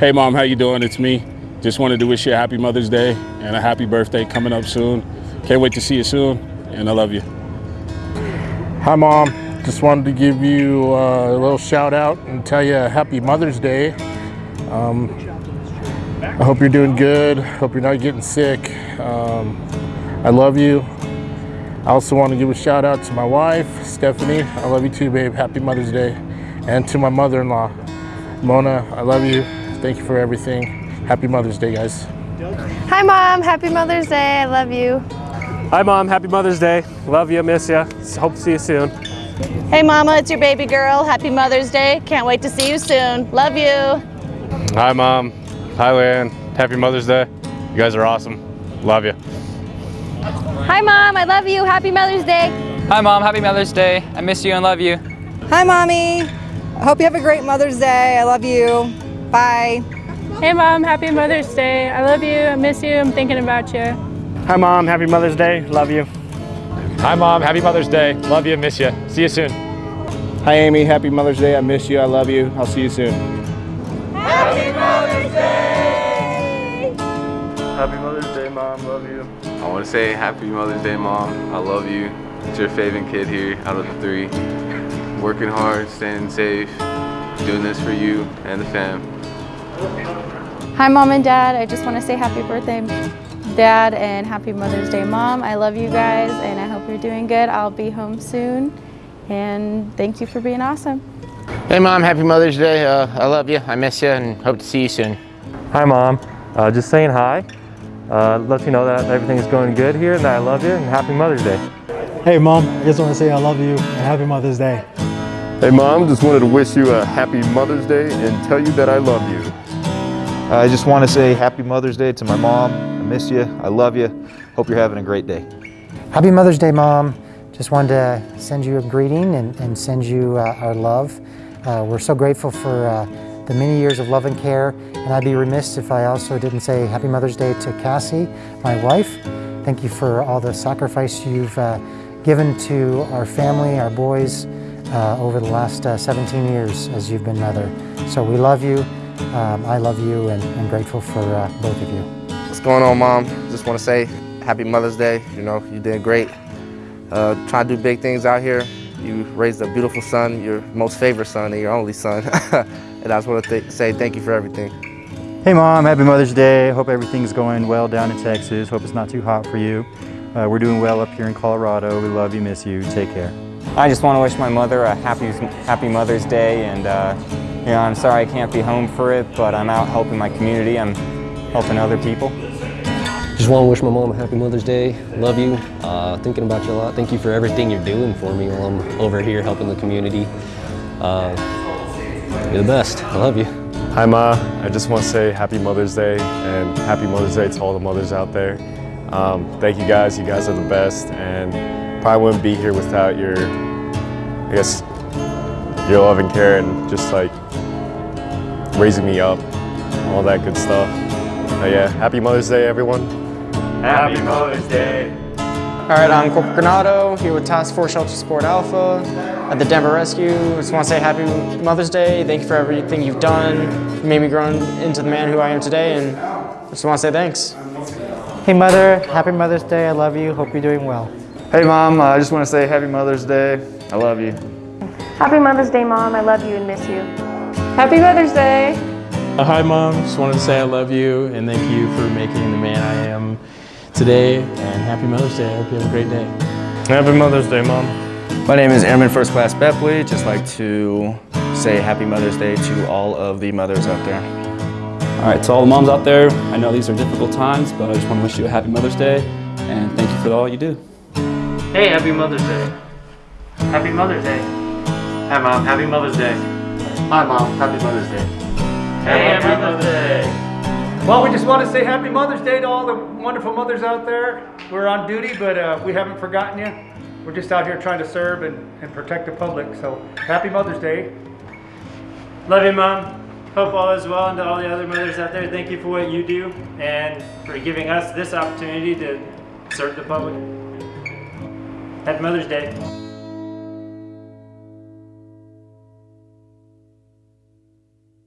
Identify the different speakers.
Speaker 1: Hey mom, how you doing? It's me. Just wanted to wish you a happy Mother's Day and a happy birthday coming up soon. Can't wait to see you soon, and I love you.
Speaker 2: Hi, Mom. Just wanted to give you uh, a little shout out and tell you a Happy Mother's Day. Um, I hope you're doing good. Hope you're not getting sick. Um, I love you. I also want to give a shout out to my wife, Stephanie. I love you too, babe. Happy Mother's Day. And to my mother in law, Mona. I love you. Thank you for everything. Happy Mother's Day, guys.
Speaker 3: Hi Mom, happy Mother's Day. I love you.
Speaker 4: Hi Mom, happy Mother's Day. Love you, miss you. Hope to see you soon.
Speaker 3: Hey Mama, it's your baby girl. Happy Mother's Day. Can't wait to see you soon. Love you.
Speaker 5: Hi Mom. Hi Lan. Happy Mother's Day. You guys are awesome. Love you.
Speaker 3: Hi Mom, I love you. Happy Mother's Day.
Speaker 6: Hi Mom, happy Mother's Day. I miss you and love you.
Speaker 7: Hi Mommy. I hope you have a great Mother's Day. I love you. Bye.
Speaker 8: Hey Mom, happy Mother's Day. I love you, I miss you, I'm thinking about you.
Speaker 4: Hi Mom, happy Mother's Day. Love you.
Speaker 5: Hi Mom. Happy Mother's Day. Love you. Miss you. See you soon.
Speaker 9: Hi Amy, happy Mother's Day. I miss you. I love you. I'll see you soon.
Speaker 10: Happy Mother's Day!
Speaker 2: Happy Mother's Day, Mom. Love you.
Speaker 11: I want to say Happy Mother's Day, Mom. I love you. It's your favorite kid here out of the three. Working hard, staying safe, doing this for you and the fam.
Speaker 3: Hi Mom and Dad. I just want to say happy birthday, Dad, and happy Mother's Day, Mom. I love you guys, and I hope you're doing good. I'll be home soon, and thank you for being awesome.
Speaker 12: Hey Mom, happy Mother's Day. Uh, I love you. I miss you, and hope to see you soon.
Speaker 4: Hi Mom. Uh, just saying hi. Uh, let you know that everything is going good here, and that I love you, and happy Mother's Day.
Speaker 13: Hey Mom, I just want to say I love you, and happy Mother's Day.
Speaker 14: Hey Mom, just wanted to wish you a happy Mother's Day and tell you that I love you.
Speaker 15: I just want to say happy Mother's Day to my mom. I miss you. I love you. Hope you're having a great day.
Speaker 16: Happy Mother's Day, Mom. Just wanted to send you a greeting and, and send you uh, our love. Uh, we're so grateful for uh, the many years of love and care, and I'd be remiss if I also didn't say Happy Mother's Day to Cassie, my wife. Thank you for all the sacrifice you've uh, given to our family, our boys, uh, over the last uh, 17 years as you've been mother. So we love you. Um, I love you and, and grateful for uh, both of you.
Speaker 17: What's going on, Mom? Just want to say Happy Mother's Day. You know, you did great. Uh, trying to do big things out here. You raised a beautiful son, your most favorite son and your only son. and I just want to th say thank you for everything.
Speaker 13: Hey Mom, happy Mother's Day. Hope everything's going well down in Texas. Hope it's not too hot for you. Uh, we're doing well up here in Colorado. We love you, miss you. Take care.
Speaker 6: I just want to wish my mother a happy, happy Mother's Day, and uh, you know, I'm sorry I can't be home for it, but I'm out helping my community. I'm helping other people.
Speaker 18: Just want to wish my mom a happy Mother's Day. Love you. Uh, thinking about you a lot. Thank you for everything you're doing for me while I'm over here helping the community. Uh, you're the best. I love you.
Speaker 5: Hi Ma. I just want to say Happy Mother's Day and Happy Mother's Day to all the mothers out there. Um, thank you guys. You guys are the best, and probably wouldn't be here without your, I guess, your love and care and just like raising me up, all that good stuff. But yeah, happy Mother's Day, everyone.
Speaker 4: Happy Mother's Day.
Speaker 6: All right, I'm Corporal Granado here with Task Force Shelter Support Alpha at the Denver Rescue. I just want to say Happy Mother's Day. Thank you for everything you've done. You made me grow into the man who I am today, and I just want to say thanks.
Speaker 16: Hey Mother, happy Mother's Day. I love you. Hope you're doing well.
Speaker 14: Hey Mom, I just want to say Happy Mother's Day. I love you.
Speaker 3: Happy Mother's Day, Mom. I love you and miss you.
Speaker 8: Happy Mother's Day.
Speaker 19: Uh, hi Mom, just wanted to say I love you and thank you for making the man I am today and happy Mother's Day. I hope you have a great day.
Speaker 5: Happy Mother's Day, Mom.
Speaker 20: My name is Airman First Class Bepley. Just like to say Happy Mother's Day to all of the mothers out there.
Speaker 7: All right, to all the moms out there, I know these are difficult times, but I just want to wish you a happy Mother's Day and thank you for all you do.
Speaker 4: Hey, happy Mother's Day. Happy Mother's Day. Hi Mom, happy Mother's Day.
Speaker 3: Hi Mom, happy Mother's Day.
Speaker 4: Hey, happy Mother's Day.
Speaker 2: Well, we just want to say Happy Mother's Day to all the wonderful mothers out there. We're on duty, but uh, we haven't forgotten you. We're just out here trying to serve and, and protect the public. So, Happy Mother's Day.
Speaker 4: Love you, Mom. Hope all is well, and to all the other mothers out there, thank you for what you do and for giving us this opportunity to serve the public. Happy Mother's Day.